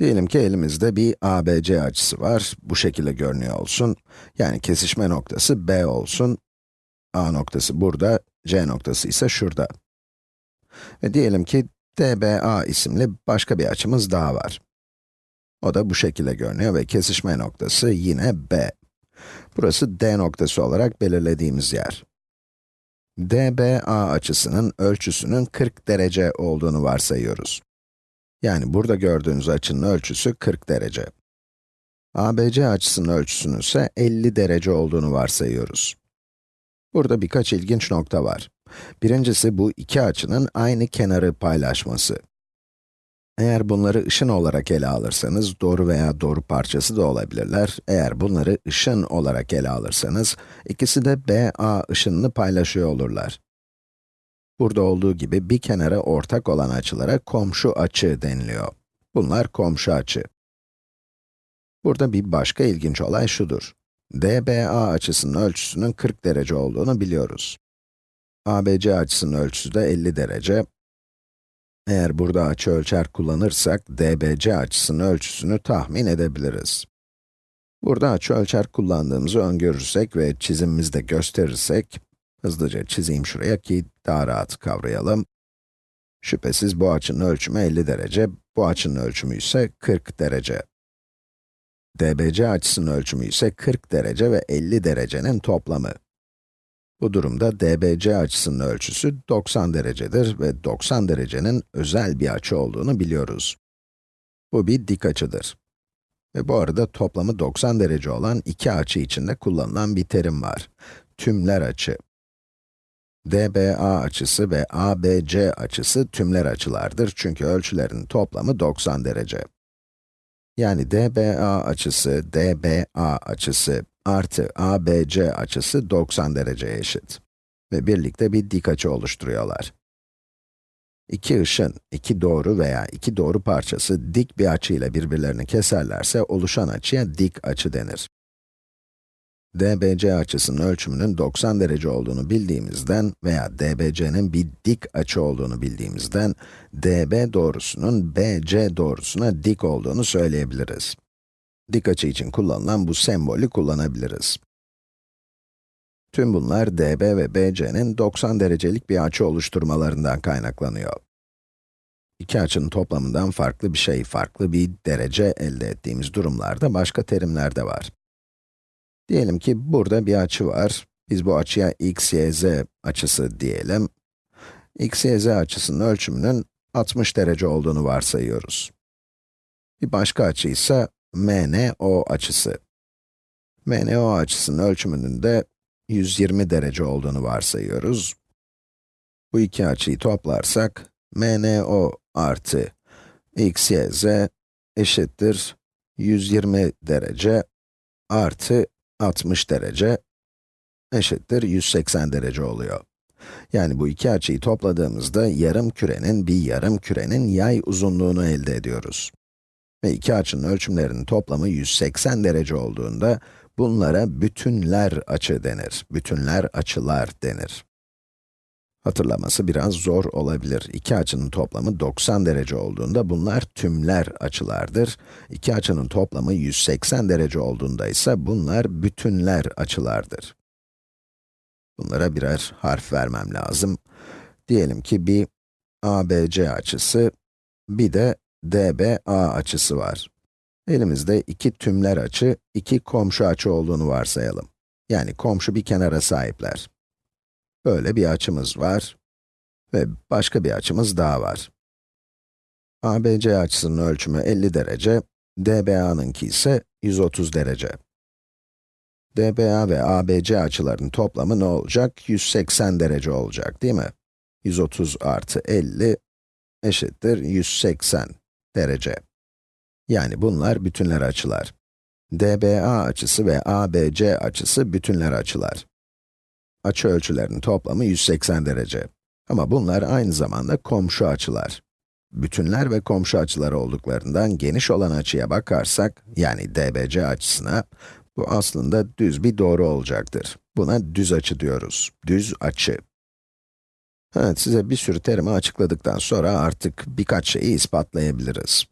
Diyelim ki elimizde bir ABC açısı var, bu şekilde görünüyor olsun. Yani kesişme noktası B olsun. A noktası burada, C noktası ise şurada. Ve diyelim ki DBA isimli başka bir açımız daha var. O da bu şekilde görünüyor ve kesişme noktası yine B. Burası D noktası olarak belirlediğimiz yer. DBA açısının ölçüsünün 40 derece olduğunu varsayıyoruz. Yani burada gördüğünüz açının ölçüsü 40 derece. ABC açısının ölçüsünün ise 50 derece olduğunu varsayıyoruz. Burada birkaç ilginç nokta var. Birincisi bu iki açının aynı kenarı paylaşması. Eğer bunları ışın olarak ele alırsanız, doğru veya doğru parçası da olabilirler. Eğer bunları ışın olarak ele alırsanız, ikisi de BA ışınını paylaşıyor olurlar. Burada olduğu gibi bir kenara ortak olan açılara komşu açı deniliyor. Bunlar komşu açı. Burada bir başka ilginç olay şudur. DBA açısının ölçüsünün 40 derece olduğunu biliyoruz. ABC açısının ölçüsü de 50 derece. Eğer burada açı ölçer kullanırsak, DBC açısının ölçüsünü tahmin edebiliriz. Burada açı ölçer kullandığımızı öngörürsek ve çizimimizde gösterirsek, hızlıca çizeyim şuraya ki daha rahat kavrayalım. Şüphesiz bu açının ölçümü 50 derece, bu açının ölçümü ise 40 derece. DBC açısının ölçümü ise 40 derece ve 50 derecenin toplamı. Bu durumda DBC açısının ölçüsü 90 derecedir ve 90 derecenin özel bir açı olduğunu biliyoruz. Bu bir dik açıdır. Ve bu arada toplamı 90 derece olan iki açı içinde kullanılan bir terim var. Tümler açı. DBA açısı ve ABC açısı tümler açılardır çünkü ölçülerin toplamı 90 derece. Yani DBA açısı, DBA açısı artı ABC açısı 90 dereceye eşit. Ve birlikte bir dik açı oluşturuyorlar. İki ışın, iki doğru veya iki doğru parçası dik bir açıyla birbirlerini keserlerse oluşan açıya dik açı denir. DBC açısının ölçümünün 90 derece olduğunu bildiğimizden veya DBC'nin bir dik açı olduğunu bildiğimizden, DB doğrusunun BC doğrusuna dik olduğunu söyleyebiliriz. Dik açı için kullanılan bu sembolü kullanabiliriz. Tüm bunlar DB ve BC'nin 90 derecelik bir açı oluşturmalarından kaynaklanıyor. İki açının toplamından farklı bir şey, farklı bir derece elde ettiğimiz durumlarda başka terimler de var. Diyelim ki burada bir açı var. Biz bu açıya x, y, z açısı diyelim. x, y, z açısının ölçümünün 60 derece olduğunu varsayıyoruz. Bir başka açı ise MNO açısı. MNO açısının ölçümünün de 120 derece olduğunu varsayıyoruz. Bu iki açıyı toplarsak, MNO artı x, y, z eşittir 120 derece artı 60 derece eşittir 180 derece oluyor. Yani bu iki açıyı topladığımızda yarım kürenin bir yarım kürenin yay uzunluğunu elde ediyoruz. Ve iki açının ölçümlerinin toplamı 180 derece olduğunda bunlara bütünler açı denir. Bütünler açılar denir. Hatırlaması biraz zor olabilir. İki açının toplamı 90 derece olduğunda bunlar tümler açılardır. İki açının toplamı 180 derece olduğunda ise bunlar bütünler açılardır. Bunlara birer harf vermem lazım. Diyelim ki bir ABC açısı, bir de DBA açısı var. Elimizde iki tümler açı, iki komşu açı olduğunu varsayalım. Yani komşu bir kenara sahipler. Böyle bir açımız var ve başka bir açımız daha var. ABC açısının ölçümü 50 derece, DBA'nınki ise 130 derece. DBA ve ABC açılarının toplamı ne olacak? 180 derece olacak, değil mi? 130 artı 50 eşittir 180 derece. Yani bunlar bütünler açılar. DBA açısı ve ABC açısı bütünler açılar. Açı ölçülerinin toplamı 180 derece. Ama bunlar aynı zamanda komşu açılar. Bütünler ve komşu açılar olduklarından geniş olan açıya bakarsak, yani DBC açısına, bu aslında düz bir doğru olacaktır. Buna düz açı diyoruz. Düz açı. Evet, size bir sürü terimi açıkladıktan sonra artık birkaç şeyi ispatlayabiliriz.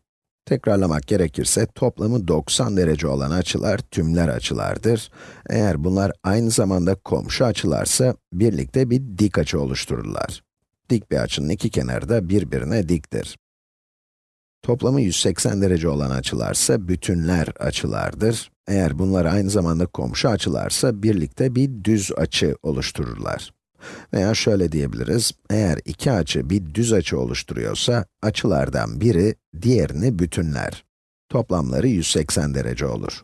Tekrarlamak gerekirse toplamı 90 derece olan açılar tümler açılardır. Eğer bunlar aynı zamanda komşu açılarsa birlikte bir dik açı oluştururlar. Dik bir açının iki kenarı da birbirine diktir. Toplamı 180 derece olan açılarsa bütünler açılardır. Eğer bunlar aynı zamanda komşu açılarsa birlikte bir düz açı oluştururlar. Veya şöyle diyebiliriz, eğer iki açı bir düz açı oluşturuyorsa, açılardan biri diğerini bütünler. Toplamları 180 derece olur.